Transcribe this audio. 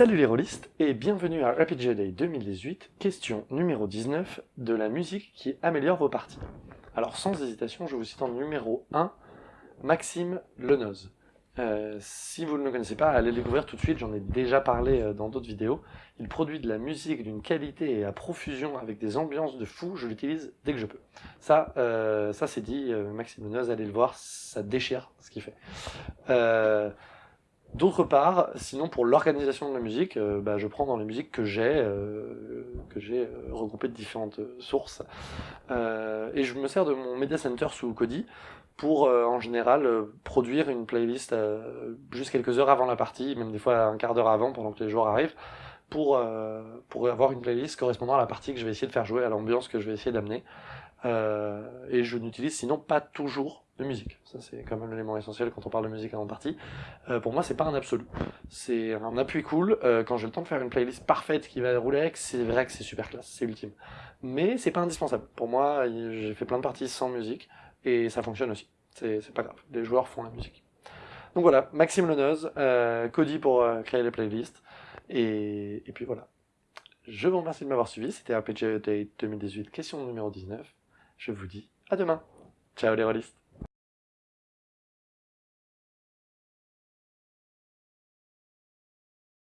Salut les rôlistes et bienvenue à RPG Day 2018, question numéro 19 de la musique qui améliore vos parties. Alors sans hésitation, je vous cite en numéro 1, Maxime Lenoz. Euh, si vous ne le connaissez pas, allez le découvrir tout de suite, j'en ai déjà parlé euh, dans d'autres vidéos. Il produit de la musique d'une qualité et à profusion avec des ambiances de fou, je l'utilise dès que je peux. Ça, euh, ça c'est dit, Maxime Lenoz, allez le voir, ça déchire ce qu'il fait. D'autre part, sinon pour l'organisation de la musique, euh, bah, je prends dans les musiques que j'ai, euh, que j'ai euh, regroupées de différentes sources, et je me sers de mon Media Center sous Kodi pour en général produire une playlist juste quelques heures avant la partie, même des fois un quart d'heure avant pendant que les joueurs arrivent, pour, pour avoir une playlist correspondant à la partie que je vais essayer de faire jouer, à l'ambiance que je vais essayer d'amener. Et je n'utilise sinon pas toujours de musique. Ça, c'est quand même l'élément essentiel quand on parle de musique avant partie. Euh, pour moi, c'est pas un absolu. C'est un appui cool. Euh, quand j'ai le temps de faire une playlist parfaite qui va rouler avec, c'est vrai que c'est super classe, c'est ultime. Mais c'est pas indispensable. Pour moi, j'ai fait plein de parties sans musique, et ça fonctionne aussi. C'est pas grave. Les joueurs font la musique. Donc voilà, Maxime Lenoz, euh, Cody pour euh, créer les playlists, et, puis voilà. Je vous remercie de m'avoir suivi, c'était RPG Day 2018, question numéro 19. Je vous dis à demain. Ciao les rôlistes